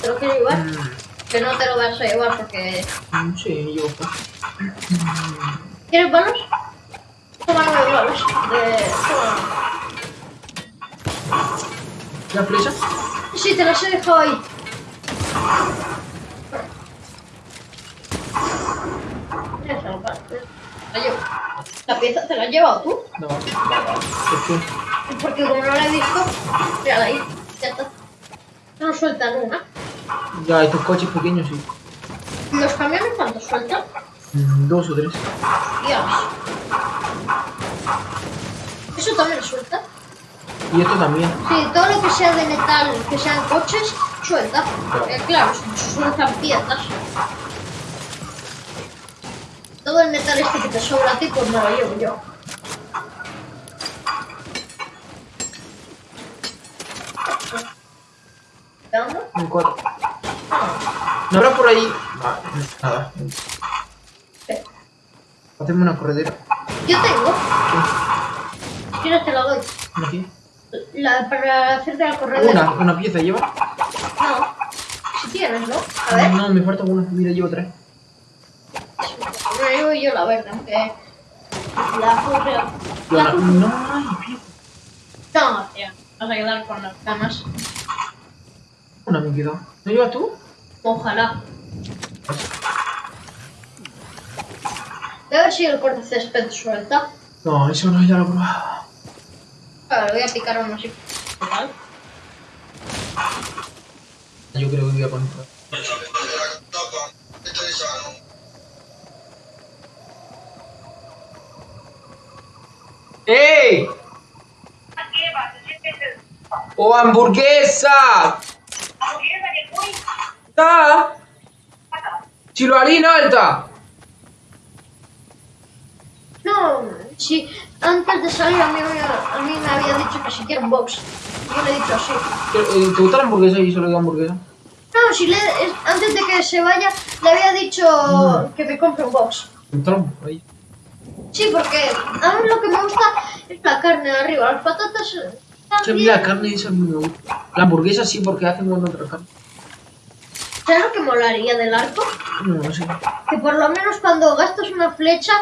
te lo quiero llevar. Mm, Que no te lo vas a llevar porque... mm, sí, yo. ¿Quieres balos? Toma nueve balos. De... Toma. ¿La flecha? Sí, te las he dejado ahí. La llevo. La pieza te la has llevado tú. No. ¿Por qué? Porque como no la he visto, mírala ahí. Ya está. No sueltan una. Ya, estos coches pequeños sí. ¿Los camiones cuántos sueltan? Mm, Dos o tres. Dios. Eso también suelta. Y esto también. Sí, todo lo que sea de metal, que sean coches, suelta. Porque claro, sueltan piezas. Todo el metal este que te sobra a ti, pues me lo llevo yo. ¿Qué onda? Un cuatro. ¿No habrá por ahí? Vale, nada. ¿Qué? Hacemos una corredera. Yo tengo. ¿Qué? Si quieres te la doy. ¿Una aquí? La, para hacerte la corredera. Una, una pieza lleva. No. Si tienes, ¿no? A ver. No, me falta una. Mira, llevo tres. Me llevo yo la verde, aunque la correa. Yo La no, no hay pieza. No, tío. Vas a quedar con las ganas. Una me quedó. ¿No llevas tú? Ojalá. Voy a ver si el corte césped suelta. No, eso no, ya lo he probado. Ahora le voy a picar uno así. Yo creo que voy a poner. ¡Ey! ¡Oh, hamburguesa! ¡Está! ¡Chiloarina alta! No, si antes de salir a mí, a mí me había dicho que si quiero un box. Yo le he dicho sí. ¿Te, eh, ¿te gusta la hamburguesa y solo digo hamburguesa? No, si le, es- antes de que se vaya, le había dicho que me compre un box. Un trompo, ahí. Sí, porque a mí lo que me gusta es la carne de arriba. Las patatas eh, Que a mí también. la carne esa no me gusta. La hamburguesa sí, porque hacen con otra carne. ¿Sabes lo que molaría del arco? No, no sé. Que por lo menos cuando gastas una flecha,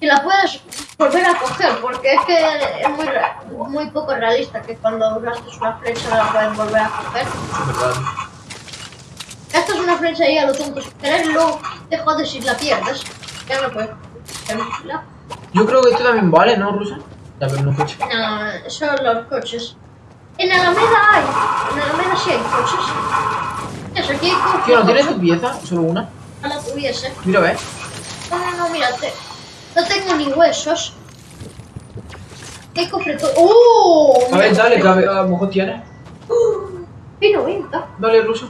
que la puedas volver a coger, porque es que es muy, muy poco realista que cuando gastas una flecha la puedes volver a coger. Es verdad. Gastas una flecha y a lo tonto sin querer, luego te jodes si la pierdes. Ya no puedes. cogerla. Yo creo que esto también vale, ¿no, Rusa? Ya, pero no coche. No, son los coches. En Alameda hay. En Alameda sí hay coches. Tío, ¿no tienes tu pieza? Solo una. Ojalá tuviese. Mira, ve. No, no, no, mírate. No tengo ni huesos. ¿Qué cofre todo? ¡Oh! A ver, dale, que a, a lo mejor tienes. ¡Uh! Vino venta. Dale, Ruso.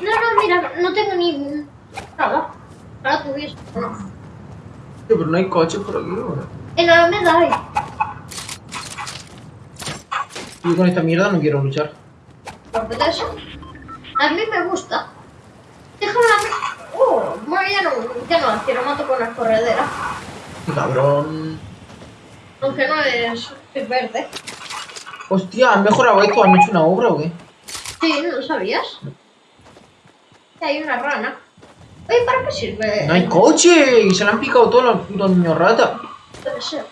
No, no, mira, no tengo ni nada. Ojalá tuviese. No. Tío, pero no hay coches por aquí, ¿no? En Alameda hay. Yo con esta mierda no quiero luchar. ¿Por qué eso? A mí me gusta. Déjame la... ¡Oh! Bueno, ya no, ya no la quiero, mato con la corredera. Cabrón. Aunque no es, es verde. Hostia, ¿han mejorado esto? ¿Han hecho una obra o qué? Sí, ¿no lo sabías? Que hay una rana. Oye, ¿para qué sirve? ¡No hay coche! Y se le han picado todos los putos niños rata. Ser.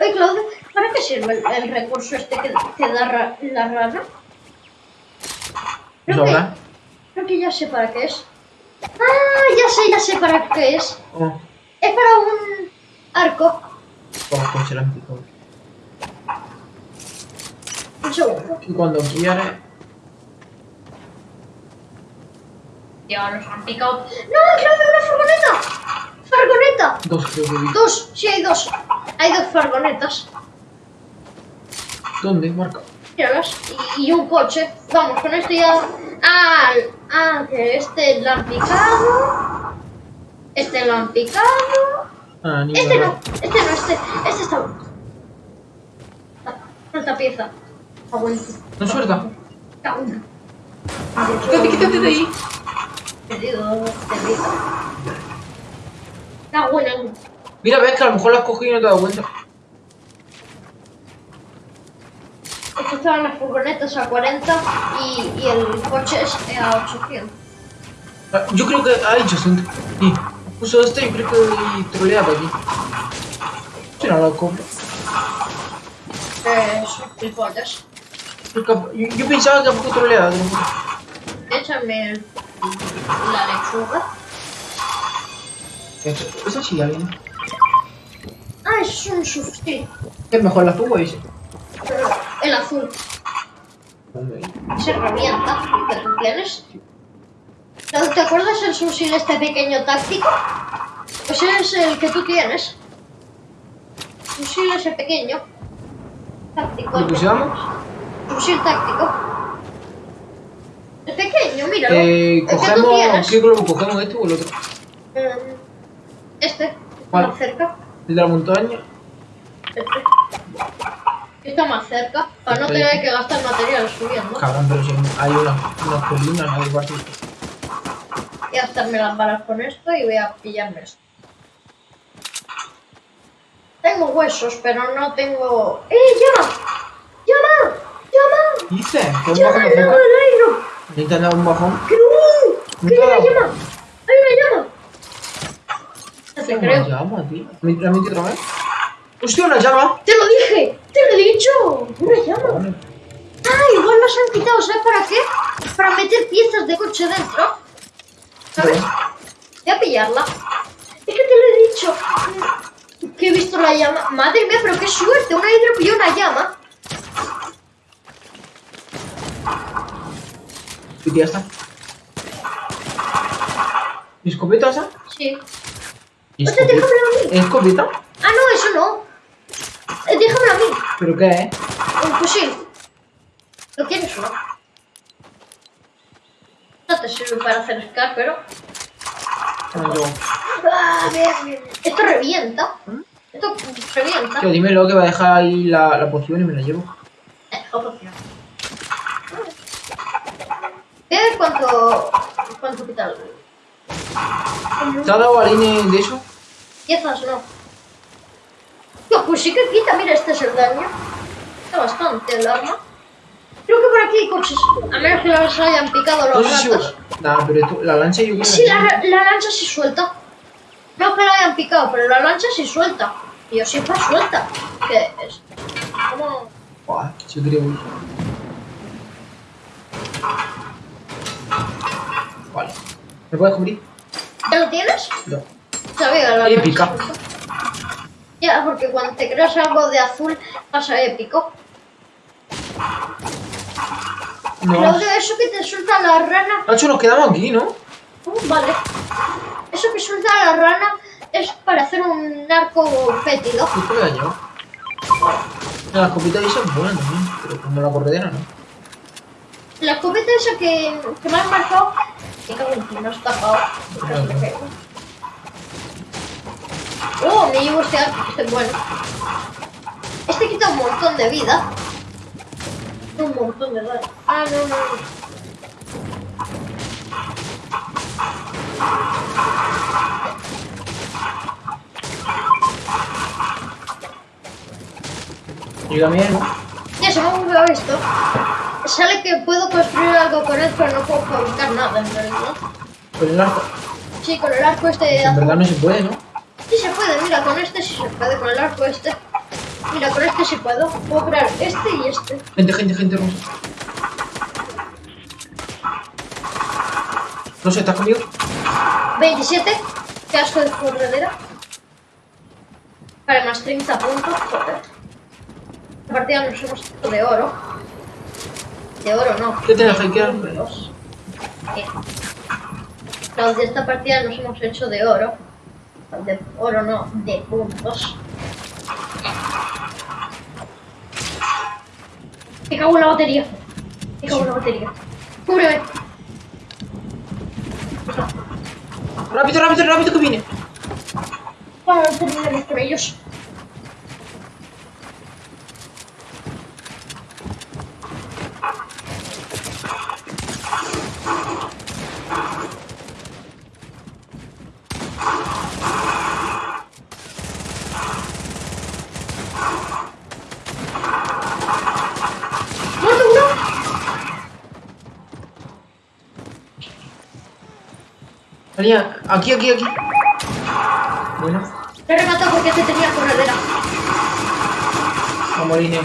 Oye, Claudio, ¿para qué sirve el, el recurso este que, que da ra- la rana? ¿Eso Creo que, creo que ya sé para qué es. Ah, ya sé, ya sé para qué es. Oh, Es para un arco. oh, pues se le han picado. Un segundo. Y cuando quieres... Ya los han picado. ¡No, Claudio, una furgoneta! ¡Furgoneta! Dos creo que vi. Dos, sí hay dos. Hay dos furgonetas. ¿Dónde? Marca. Y, y un coche. Vamos, con este ya. Ah, ah, que este lo han picado. Este lo han picado. Ah, ni Este una no, este no, este. Este está. Ah, Falta pieza. Aguanta. ¿No suelta? Cabrón. Quítate, quítate de ahí. Perdido, perdido. Está buena. Mira, ves que a lo mejor la has cogido y no te das cuenta. Estaban las furgonetas a 40 y, y el coche es a 800. Ah, Yo creo que ha dicho gente. Sí. Puso este y creo que troleaba aquí. Si no lo compro. Eh, son. Yo, pensaba que poco no. Échame el- la lechuga. Eso, eso sí, alguien. Ah, es un substituto. Es mejor la fuga ese. El azul. Se revienta. ¿Que tú tienes? ¿No ¿Te acuerdas el fusil este pequeño táctico? Pues es el que tú tienes. Fusil ese pequeño. Táctico. ¿Lo pusamos? Fusil táctico. El pequeño, míralo. Eh, el que cogemos. ¿Qué globo cogemos? ¿Este o el otro? Eh, Este. Más cerca. El de la montaña. Este. Está más cerca. Para no tener que gastar material subiendo. Cabrón, pero si hay una, una colina, no hay parte. Voy a gastarme las balas con esto y voy a pillarme esto. Tengo huesos, pero no tengo... ¡Eh, llama! ¡Llama! ¡Llama! Dice, un ¡Llama al lado de del aire! Necesitan dar un bajón. ¡Que no! ¡Que hay una llama! ¡Hay una llama! No creo. llama, tío. ¿Me metí otra vez? ¡Hostia, una llama! ¡Te lo dije! ¡Te lo he dicho! ¡Una llama! ¡Ah! Igual nos han quitado, ¿sabes para qué? Para meter piezas de coche dentro. ¿Sabes? Voy a pillarla. Es que te lo he dicho. Que he visto la llama. Madre mía, pero qué suerte. Una hidro pilló una llama. Y ya está. ¿Mi escopeta esa? Sí. ¿Y Hostia, déjamelo a mí. ¿Es escopeta? Ah, no, eso no. Eh, déjamelo a mí. ¿Pero qué es? Un fusil. ¿Lo quieres o no? No te sirve para hacer scar, pero... Ah, yo. Ah, bien, bien. Esto revienta. Esto revienta. Tío, dímelo que va a dejar ahí la, la poción y me la llevo. Eh, otra opción. ¿Qué? ¿Cuánto... cuánto quita el... ¿Te ha dado balines de eso? Piezas no. Pues sí que quita, mira, este es el daño. Quita bastante el arma. Creo que por aquí hay coches. A menos que los hayan picado los si... ratos. Nah, pero la lancha yo creo Sí, la, la lancha sí suelta. No que la hayan picado, pero la lancha sí suelta. Y yo siempre suelta. ¿Qué es? ¿Cómo? Buah, yo creo... Vale. ¿Me puedes cubrir? ¿Ya lo tienes? No. Sabía la lancha suelta. Ya, porque cuando te creas algo de azul pasa épico. No. De eso que te suelta la rana Nacho, nos quedamos aquí, ¿no? Uh, vale. Eso que suelta la rana es para hacer un arco fétido. ¿Qué te llevar? La escopeta esa es buena también, pero como la corredera no. La escopeta esa que, que me has marcado, me cago en ti, no has tapado. Oh, me llevo este arco, que este es bueno. Este quita un montón de vida. Un montón de daño. Ah, no, no, no. Yo también, ¿no? Ya se me ha bugueado esto. Sale que puedo construir algo con él, pero no puedo fabricar nada en realidad. Con el arco. Sí, con el arco este de Pues en verdad no se puede, ¿no? Se puede, mira, con este sí se puede, con el arco este. Mira, con este sí puedo. Puedo crear este y este. Gente, gente, gente, Rosa. No sé, ¿estás conmigo? 27. Qué asco de corredera. Vale, más 30 puntos. Joder. La partida nos hemos hecho de oro. De oro no. ¿Qué que quedar? Puntos. ¿Qué? Los de esta partida nos hemos hecho de oro. De oro no, de puntos. Me cago en la batería. Me cago en la batería. Cúbreme. Rápido, rápido, rápido que viene. Vamos a terminar con ellos. Salía, aquí, aquí, aquí. Bueno, he rematado porque te tenía corredera. vamos, Aline.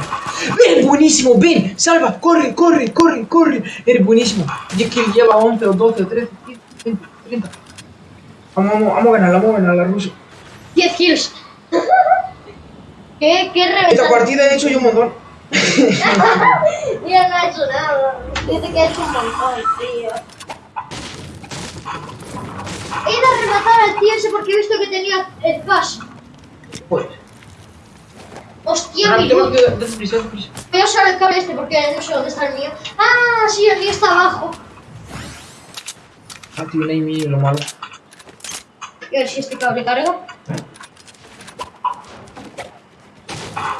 ¡Ven! ¡Buenísimo! ¡Ven! ¡Salva! ¡Corre, corre, corre, corre! Eres buenísimo. Y es que lleva 11 o 12 o 13, 15, 20, 30. Vamos, vamos, vamos a ganarla, vamos a ganarla, Ruso. 10 kills. ¿Qué, qué Esta reventado? partida he hecho yo un montón. Mira, no ha hecho nada. Dice que ha hecho un montón, tío. He ido a rematar al tío ese porque he visto que tenía el pass. Pues. Hostia, mi luz. Voy a usar el cable este porque no sé dónde está el mío. Ah, sí, el mío está abajo. Ah, ahí mi lo malo. Y a ver si este cable carga.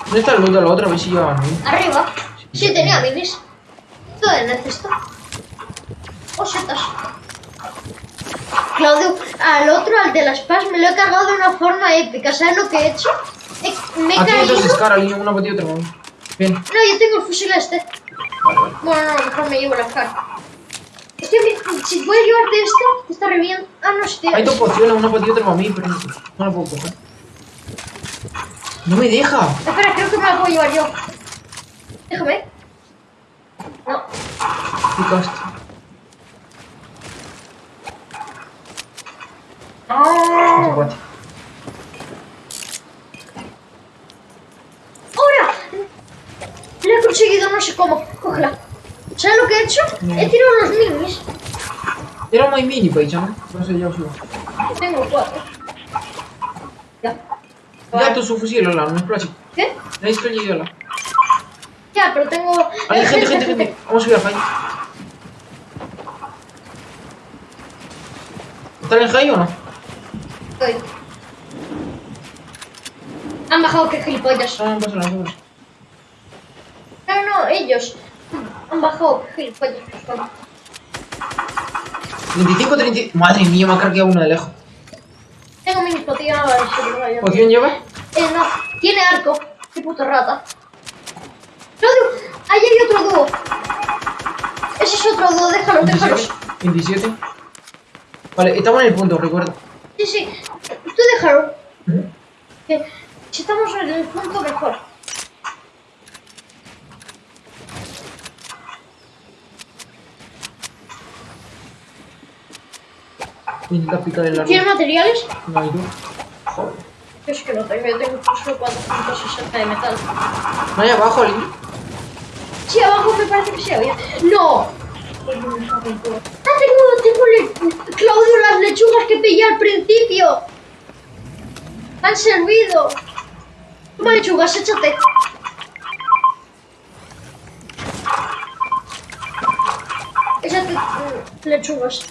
¿Dónde está el de la otra? A ver si lleva. Arriba. Sí, tenía minis. Todo el cesto. Oh, setas. Claudio, al otro, al de las PAS, me lo he cargado de una forma épica. ¿Sabes lo que he hecho? He- me he hay caído. dos Scar, Aline, una para ti otra para. Bien. No, yo tengo el fusil este. Bueno, no, mejor me llevo la cara. Hostia, mi- si puedes llevarte este, te está reviendo. Ah, no. Hay dos pociones, una para ti y otra para mí, pero no, no la puedo coger. ¡No me deja! Espera, creo que me la puedo llevar yo. Déjame. No. Picaste. No. Zapate. ¡Ahora! Lo he conseguido, no sé cómo. Cógela. ¿Sabes lo que he hecho? No. He tirado los minis. Era muy mini, paicha, ¿no? No sé, ya os digo. Tengo cuatro. Ya. Ya tu su fusil, Lola, no es plástico. ¿Qué? Yo, Lola. Ya, pero tengo... Hay Eh, gente, gente, gente. Vamos a subir al high. ¿Está en high o no? Han bajado que gilipollas. No, no pasa nada, no. No, no, ellos. Han bajado que gilipollas. por favor. 25, 30. Madre mía, me ha cargado uno de lejos. Tengo voy a- ¿Poción lleva? Eh, no. Tiene arco. Qué puto rata. Claudio, ahí hay otro dúo. Ese es otro dúo, déjalos, 27. déjalos. 27. Vale, estamos en el punto, recuerda. Sí, sí. Tú déjalo. Que si estamos en el punto, mejor. Voy a intentar picar el largo. ¿Tienes materiales? No hay dos. Joder. Yo es que no tengo, yo tengo solo 460 de metal. No hay abajo, Lili. Sí, abajo me parece que sí había. ¡No! Ah, tengo, tengo le- Claudio las lechugas que pillé al principio. Han servido. Toma lechugas, échate. Échate mm, lechugas.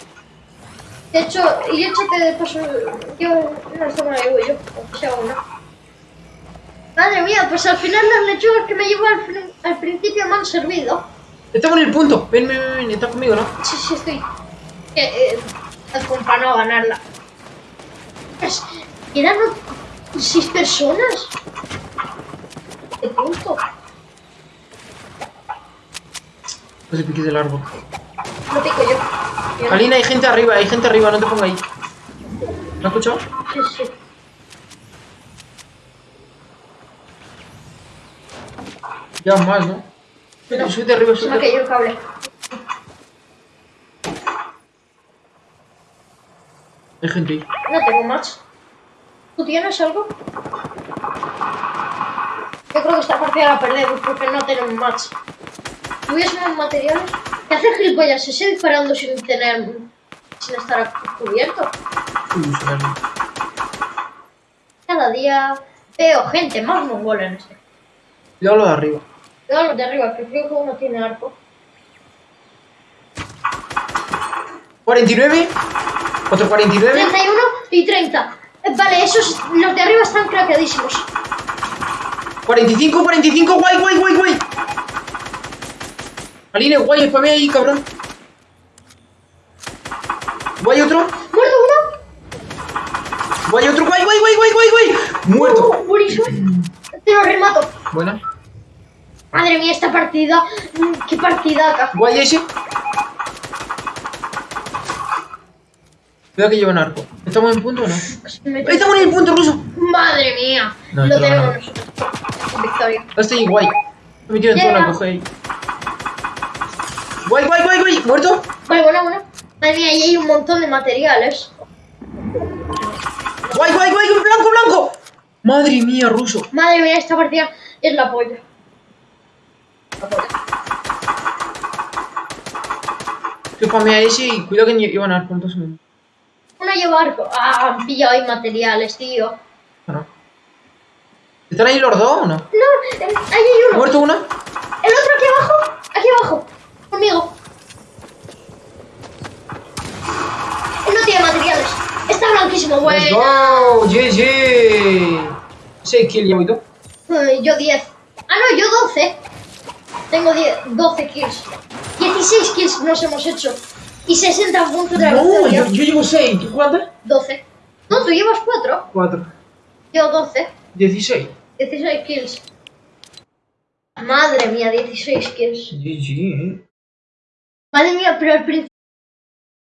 De hecho, y échate de paso. Yo no esto me la yo, aunque sea una. Madre mía, pues al final las lechugas que me llevo al, al principio me han servido. Estamos en el punto. Ven, ven, ven. Estás conmigo, ¿no? Sí, sí, estoy. Eh, eh, acompañó a ganarla. Es- Eran o- seis personas. De punto. No se pique del árbol. Lo pico yo. Alina, hay gente arriba, hay gente arriba, no te pongas ahí. ¿Me has escuchado? Sí, sí. Ya más, ¿no? Súbete, súbete arriba, Se me ha súbete. caído el cable. Hay gente ahí. No tengo más. ¿Tú tienes algo? Yo creo que esta partida la perdemos porque no tenemos match. ¿Tuviésemos materiales? ¿Qué hace gilipollas ese disparando sin tener... sin estar cubierto? Se. Cada día veo gente más mongola en este. Cuidado lo de arriba. Veo los de arriba, que creo que uno tiene arco. 49. Otro 49. 31 y 30. Eh, Vale, esos, los de arriba están craqueadísimos. 45, 45, guay, guay, guay, guay. Aline, guay, spamea ahí, cabrón. Guay otro. ¿Muerto uno? Guay otro, guay, guay, guay, guay, guay, guay. Muerto. Uh, buenísimo. Te lo remato. Buena. Madre mía, esta partida. mm, Qué partida partidaca. Guay ese. Cuidado que llevan arco. ¿Estamos en punto o no? ¡Estamos en el punto ruso! Madre mía. No, lo tenemos nosotros. Victoria. Estoy guay. Me metieron en zona, coge ahí. Guay, guay, guay, guay. ¿Muerto? Vale, bueno, bueno. Madre mía, ahí hay un montón de materiales. Guay, guay, guay. Un blanco, blanco. Madre mía, ruso. Madre mía, esta partida es la polla. La polla. Que spamea ese y cuidado que llevan arco. Entonces, no. Uno lleva arco. Ah, han pillado ahí materiales, tío. no. ¿Están ahí los dos o no? No, eh, ahí hay uno. ¿Muerto una? El otro aquí abajo. Aquí abajo. Conmigo. Él no tiene materiales. Está blanquísimo, bueno. go. GG. 6 kills llevo y tú. Yo 10. Ah, no, yo 12. Tengo 10, 12 kills. 16 kills nos hemos hecho. Y 60 puntos de la No, yo, yo llevo 6. ¿Tú cuántas? 12. No, tú llevas 4. 4. Yo 12. 16. 16 kills. Madre mía, 16 kills. GG, eh. Madre mía, pero al principio